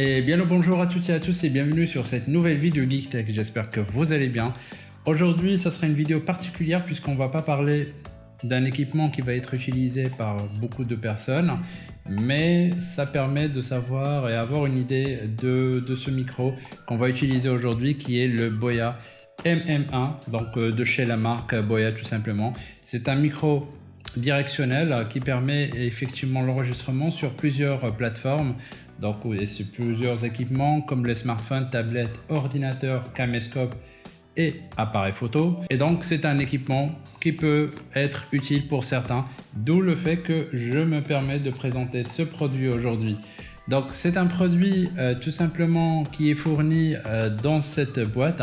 Et bien le bonjour à toutes et à tous et bienvenue sur cette nouvelle vidéo Geek Tech, j'espère que vous allez bien. Aujourd'hui, ça sera une vidéo particulière puisqu'on va pas parler d'un équipement qui va être utilisé par beaucoup de personnes, mais ça permet de savoir et avoir une idée de, ce micro qu'on va utiliser aujourd'hui qui est le Boya MM1, donc euh, de chez la marque Boya tout simplement. C'est un micro directionnel qui permet effectivement l'enregistrement sur plusieurs plateformes donc c'est plusieurs équipements comme les smartphones, tablettes, ordinateurs, caméscope et appareils photo. Et donc c'est un équipement qui peut être utile pour certains, d'où le fait que je me permets de présenter ce produit aujourd'hui. Donc c'est un produit euh, tout simplement qui est fourni euh, dans cette boîte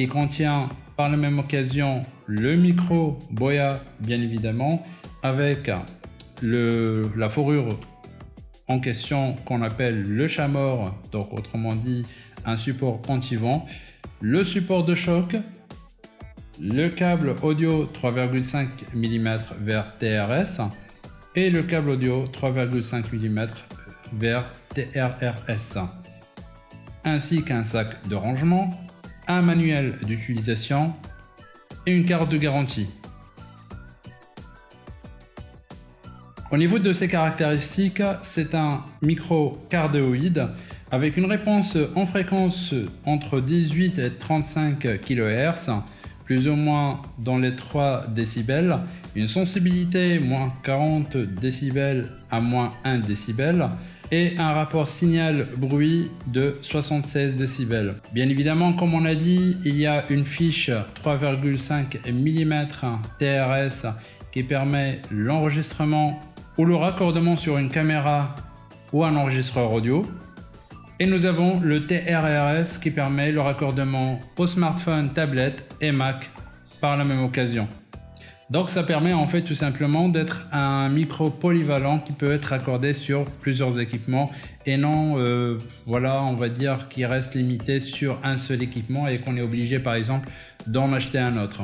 qui contient par la même occasion le micro Boya bien évidemment avec le, la fourrure en question qu'on appelle le chamor, donc autrement dit un support anti-vent, le support de choc, le câble audio 3,5 mm vers TRS et le câble audio 3,5 mm vers TRRS, ainsi qu'un sac de rangement, un manuel d'utilisation et une carte de garantie. Au niveau de ses caractéristiques, c'est un micro cardioïde avec une réponse en fréquence entre 18 et 35 kHz, plus ou moins dans les 3 décibels, une sensibilité moins 40 décibels à moins 1 décibel, et un rapport signal-bruit de 76 décibels. Bien évidemment, comme on a dit, il y a une fiche 3,5 mm TRS qui permet l'enregistrement ou le raccordement sur une caméra ou un enregistreur audio. Et nous avons le TRRS qui permet le raccordement au smartphone, tablette et Mac par la même occasion. Donc ça permet en fait tout simplement d'être un micro polyvalent qui peut être accordé sur plusieurs équipements et non, euh, voilà, on va dire qu'il reste limité sur un seul équipement et qu'on est obligé par exemple d'en acheter un autre.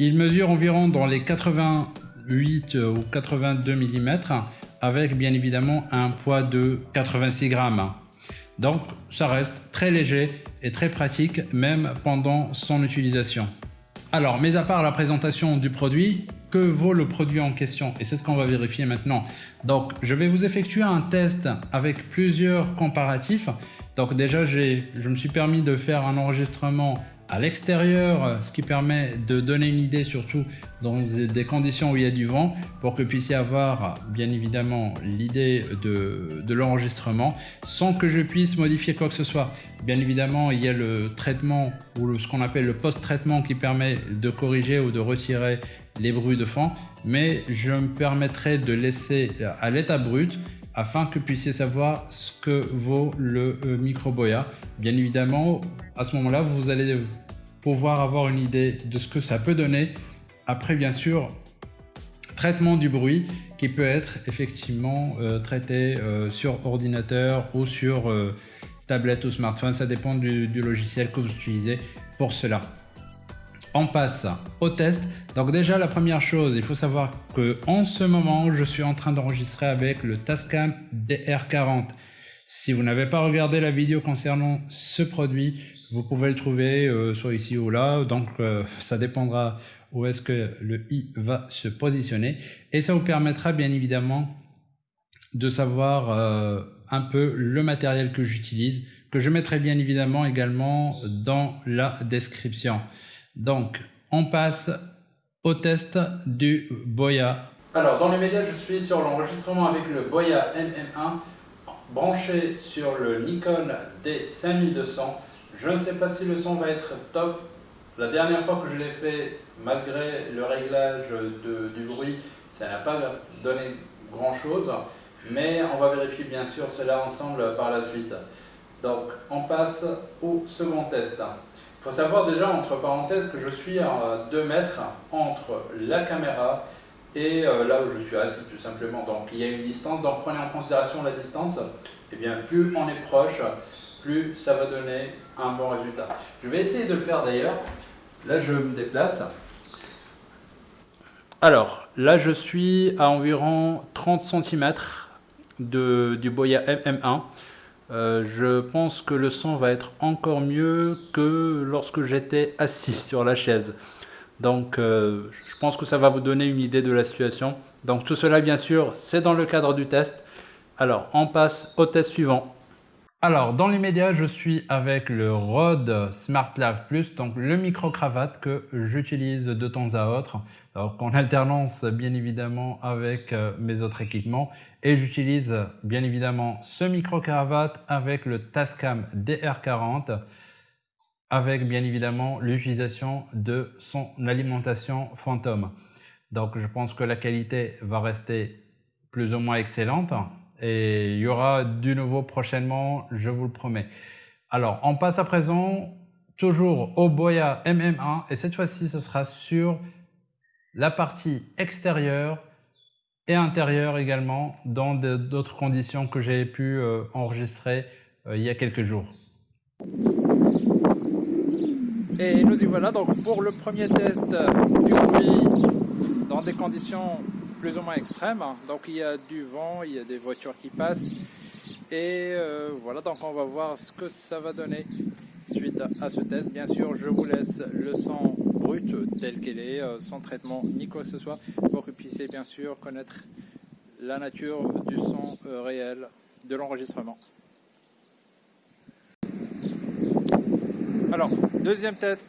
Il mesure environ dans les 88 ou 82 mm avec bien évidemment un poids de 86 grammes. Donc ça reste très léger et très pratique même pendant son utilisation. Alors, mis à part la présentation du produit, que vaut le produit en question? Et c'est ce qu'on va vérifier maintenant. Donc, je vais vous effectuer un test avec plusieurs comparatifs. Donc déjà, je me suis permis de faire un enregistrement à l'extérieur, ce qui permet de donner une idée surtout dans des conditions où il y a du vent pour que vous puissiez avoir bien évidemment l'idée de, de l'enregistrement sans que je puisse modifier quoi que ce soit. Bien évidemment, il y a le traitement ou ce qu'on appelle le post-traitement qui permet de corriger ou de retirer les bruits de fond, mais je me permettrai de laisser à l'état brut afin que vous puissiez savoir ce que vaut le euh, micro Boya. Bien évidemment, à ce moment-là, vous allez pouvoir avoir une idée de ce que ça peut donner. Après, bien sûr, traitement du bruit qui peut être effectivement euh, traité euh, sur ordinateur ou sur tablette ou smartphone. Ça dépend du logiciel que vous utilisez pour cela on passe au test. Donc déjà la première chose, il faut savoir que en ce moment, je suis en train d'enregistrer avec le Tascam DR40. Si vous n'avez pas regardé la vidéo concernant ce produit, vous pouvez le trouver euh, soit ici ou là. Donc euh, ça dépendra où est-ce que le i va se positionner. Et ça vous permettra bien évidemment de savoir euh, un peu le matériel que j'utilise, que je mettrai bien évidemment également dans la description. Donc, on passe au test du Boya. Alors, dans les médias, je suis sur l'enregistrement avec le Boya MM1 branché sur le Nikon D5200. Je ne sais pas si le son va être top. La dernière fois que je l'ai fait, malgré le réglage du bruit, ça n'a pas donné grand chose. Mais on va vérifier bien sûr cela ensemble par la suite. Donc, on passe au second test. Faut savoir déjà, entre parenthèses, que je suis à 2 mètres entre la caméra et là où je suis assis tout simplement. Donc il y a une distance, donc prenez en considération la distance. Et eh bien plus on est proche, plus ça va donner un bon résultat. Je vais essayer de le faire d'ailleurs. Là je me déplace. Alors là je suis à environ 30 cm du Boya MM1. Euh, je pense que le son va être encore mieux que lorsque j'étais assis sur la chaise. Donc euh, je pense que ça va vous donner une idée de la situation. Donc tout cela bien sûr c'est dans le cadre du test. Alors on passe au test suivant. Alors, dans l'immédiat, je suis avec le Rode SmartLav Plus, donc le micro-cravate que j'utilise de temps à autre, en alternance bien évidemment avec euh, mes autres équipements. Et j'utilise bien évidemment ce micro-cravate avec le Tascam DR40, avec bien évidemment l'utilisation de son alimentation Phantom. Donc, je pense que la qualité va rester plus ou moins excellente et il y aura du nouveau prochainement, je vous le promets. Alors, on passe à présent toujours au Boya MM1 et cette fois-ci, ce sera sur la partie extérieure et intérieure également dans d'autres conditions que j'ai pu euh, enregistrer euh, il y a quelques jours. Et nous y voilà donc pour le premier test du bruit dans des conditions plus ou moins extrême. Donc il y a du vent, il y a des voitures qui passent. Et euh, voilà, donc on va voir ce que ça va donner suite à, ce test. Bien sûr, je vous laisse le son brut tel qu'il est, euh, sans traitement ni quoi que ce soit, pour que vous puissiez bien sûr connaître la nature du son euh, réel de l'enregistrement. Alors, deuxième test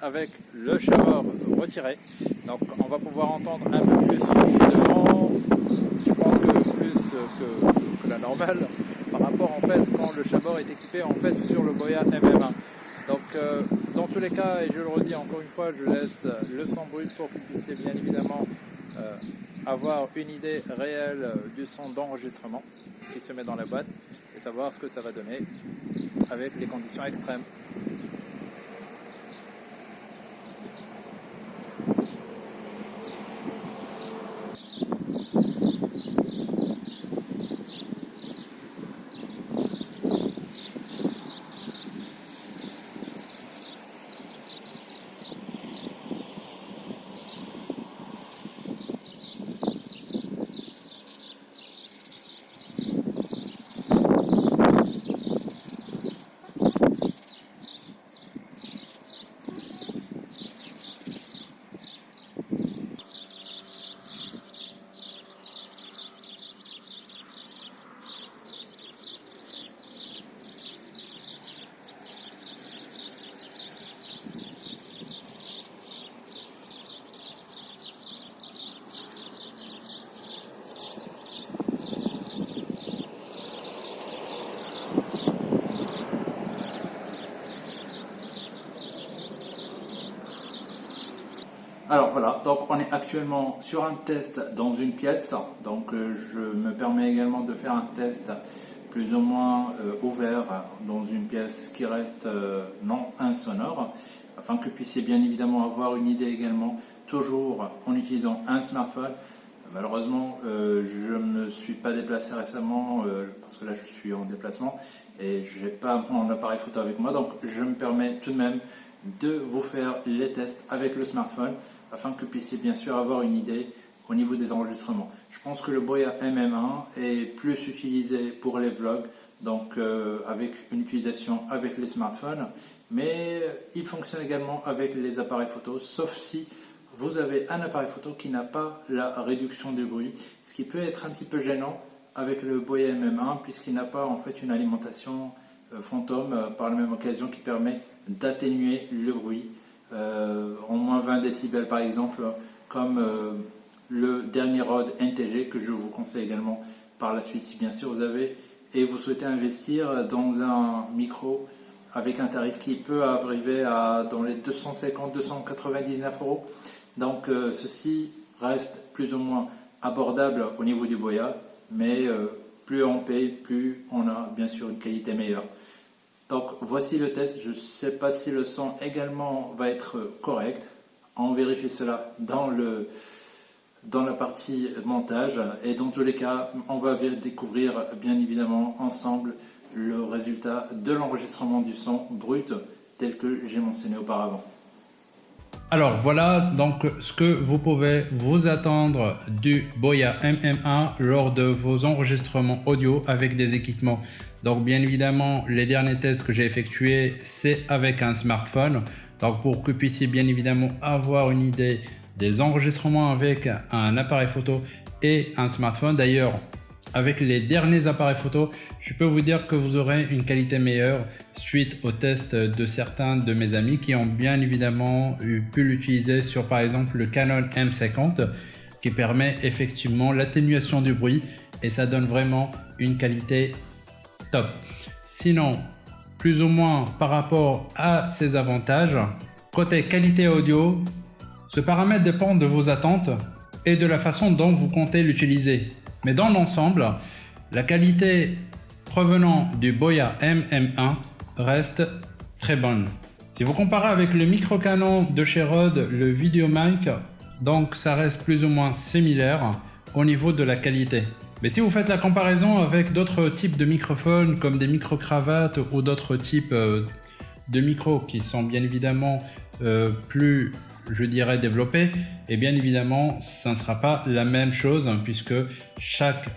avec le shower retiré. Donc on va pouvoir entendre un peu plus de vent, je pense que plus que, la normale, par rapport en fait quand le chabord est équipé en fait sur le Boya MM1. Donc euh, dans tous les cas, et je le redis encore une fois, je laisse le son brut pour que vous puissiez bien évidemment euh, avoir une idée réelle du son d'enregistrement qui se met dans la boîte et savoir ce que ça va donner avec les conditions extrêmes. Alors voilà, donc on est actuellement sur un test dans une pièce, donc euh, je me permets également de faire un test plus ou moins euh, ouvert dans une pièce qui reste euh, non insonore, afin que vous puissiez bien évidemment avoir une idée également, toujours en utilisant un smartphone. Malheureusement, je ne me suis pas déplacé récemment parce que là je suis en déplacement et je n'ai pas mon appareil photo avec moi, donc je me permets tout de même de vous faire les tests avec le smartphone afin que vous puissiez bien sûr avoir une idée au niveau des enregistrements. Je pense que le Boya MM1 est plus utilisé pour les vlogs, donc euh, avec une utilisation avec les smartphones, mais il fonctionne également avec les appareils photo, sauf si vous avez un appareil photo qui n'a pas la réduction de bruit, ce qui peut être un petit peu gênant avec le Boya MM1 puisqu'il n'a pas en fait une alimentation euh, fantôme euh, par la même occasion qui permet d'atténuer le bruit euh, en moins 20 décibels par exemple, comme euh, le dernier Rode NTG que je vous conseille également par la suite si bien sûr vous avez et vous souhaitez investir dans un micro avec un tarif qui peut arriver à dans les 250-299 euros. Donc euh, ceci reste plus ou moins abordable au niveau du Boya, mais plus on paye, plus on a bien sûr une qualité meilleure. Donc voici le test, je ne sais pas si le son également va être correct. On vérifie cela dans le, dans la partie montage. Et dans tous les cas, on va découvrir bien évidemment ensemble le résultat de l'enregistrement du son brut tel que j'ai mentionné auparavant. Alors voilà donc ce que vous pouvez vous attendre du Boya MM1 lors de vos enregistrements audio avec des équipements. Donc bien évidemment les derniers tests que j'ai effectués c'est avec un smartphone. Donc pour que vous puissiez bien évidemment avoir une idée des enregistrements avec un appareil photo et un smartphone. D'ailleurs avec les derniers appareils photo, je peux vous dire que vous aurez une qualité meilleure suite au test de certains de mes amis qui ont bien évidemment pu l'utiliser sur par exemple le Canon M50 qui permet effectivement l'atténuation du bruit et ça donne vraiment une qualité top. Sinon, plus ou moins par rapport à ces avantages, côté qualité audio, ce paramètre dépend de vos attentes et de la façon dont vous comptez l'utiliser. Mais dans l'ensemble, la qualité provenant du Boya MM1 reste très bonne. Si vous comparez avec le micro canon de chez Rode, le VideoMic, donc ça reste plus ou moins similaire au niveau de la qualité. Mais si vous faites la comparaison avec d'autres types de microphones comme des micro-cravates ou d'autres types euh, de micros qui sont bien évidemment euh, plus je dirais développé, et bien évidemment, ça ne sera pas la même chose hein, puisque chaque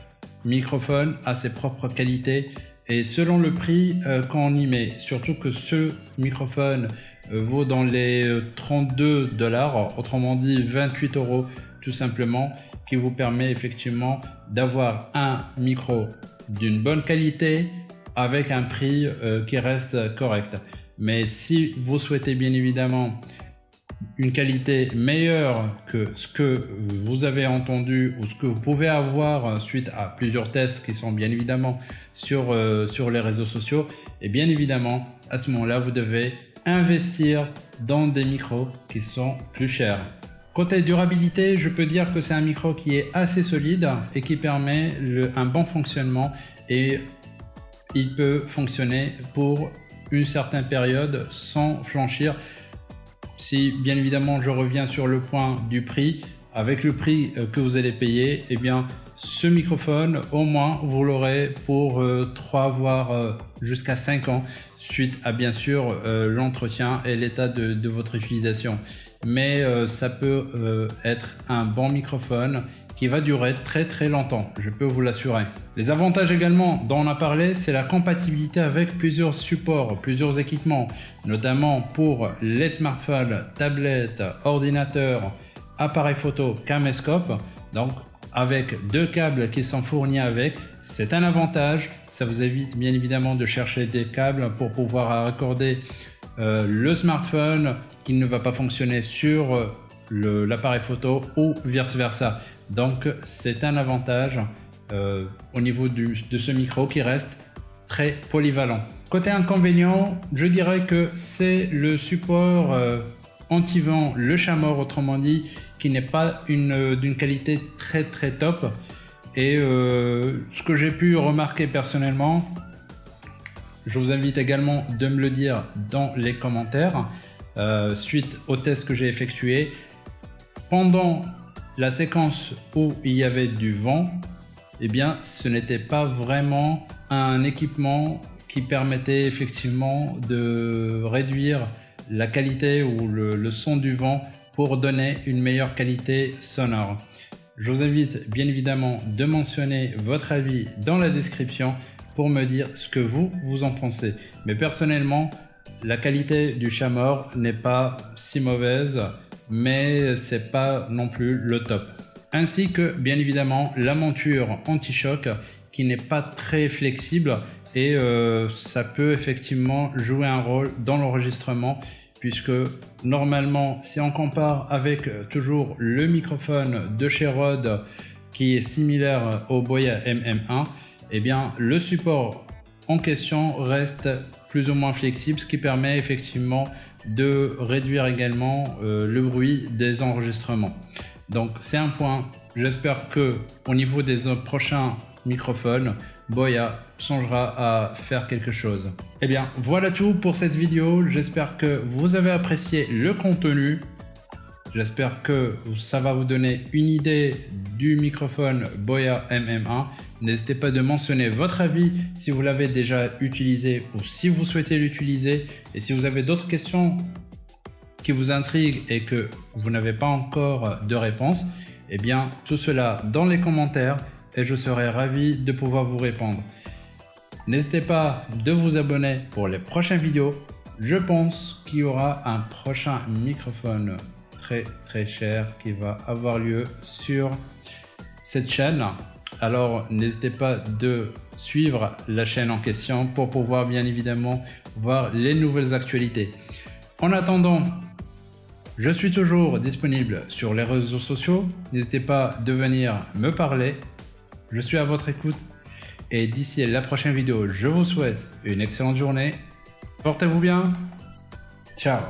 microphone a ses propres qualités et selon le prix euh, qu'on y met, surtout que ce microphone euh, vaut dans les 32 euh, dollars, autrement dit 28 euros tout simplement, qui vous permet effectivement d'avoir un micro d'une bonne qualité avec un prix qui reste correct. Mais si vous souhaitez bien évidemment une qualité meilleure que ce que vous avez entendu ou ce que vous pouvez avoir suite à plusieurs tests qui sont bien évidemment sur, euh, sur les réseaux sociaux, et bien évidemment, à ce moment-là, vous devez investir dans des micros qui sont plus chers. Côté durabilité, je peux dire que c'est un micro qui est assez solide et qui permet un bon fonctionnement et il peut fonctionner pour une certaine période sans flanchir. Si bien évidemment je reviens sur le point du prix, avec le prix euh, que vous allez payer, eh bien ce microphone au moins vous l'aurez pour 3 euh, voire euh, jusqu'à 5 ans suite à bien sûr l'entretien et l'état de, votre utilisation. Mais ça peut être un bon microphone qui va durer très très longtemps, je peux vous l'assurer. Les avantages également dont on a parlé, c'est la compatibilité avec plusieurs supports, plusieurs équipements, notamment pour les smartphones, tablettes, ordinateurs, appareils photo, caméscope. Donc avec deux câbles qui sont fournis avec, c'est un avantage. Ça vous évite bien évidemment de chercher des câbles pour pouvoir raccorder euh, le smartphone qui ne va pas fonctionner sur euh, l'appareil photo ou vice versa. Donc c'est un avantage euh, au niveau de ce micro qui reste très polyvalent. Côté inconvénient, je dirais que c'est le support euh, anti-vent, le Chamor autrement dit, qui n'est pas d'une qualité très très top. Et euh, ce que j'ai pu remarquer personnellement, je vous invite également de me le dire dans les commentaires, suite au test que j'ai effectué. Pendant la séquence où il y avait du vent, eh bien, ce n'était pas vraiment un équipement qui permettait effectivement de réduire la qualité ou le, son du vent pour donner une meilleure qualité sonore. Je vous invite bien évidemment de mentionner votre avis dans la description pour me dire ce que vous, vous en pensez. Mais personnellement, la qualité du Chamor n'est pas si mauvaise mais c'est pas non plus le top. Ainsi que bien évidemment la monture anti-choc qui n'est pas très flexible et euh, ça peut effectivement jouer un rôle dans l'enregistrement puisque normalement si on compare avec euh, toujours le microphone de chez Rode qui est similaire au Boya MM1 eh bien le support en question reste plus ou moins flexible ce qui permet effectivement de réduire également euh, le bruit des enregistrements. Donc c'est un point. J'espère que au niveau des prochains microphones, Boya songera à faire quelque chose. Eh bien, voilà tout pour cette vidéo. J'espère que vous avez apprécié le contenu. J'espère que ça va vous donner une idée du microphone Boya MM1. N'hésitez pas de mentionner votre avis si vous l'avez déjà utilisé ou si vous souhaitez l'utiliser. Et si vous avez d'autres questions qui vous intriguent et que vous n'avez pas encore de réponse, eh bien tout cela dans les commentaires et je serai ravi de pouvoir vous répondre. N'hésitez pas de vous abonner pour les prochaines vidéos. Je pense qu'il y aura un prochain microphone très très cher qui va avoir lieu sur cette chaîne. Alors n'hésitez pas de suivre la chaîne en question pour pouvoir bien évidemment voir les nouvelles actualités. En attendant, je suis toujours disponible sur les réseaux sociaux. N'hésitez pas de venir me parler. Je suis à votre écoute. Et d'ici la prochaine vidéo, je vous souhaite une excellente journée. Portez-vous bien. Ciao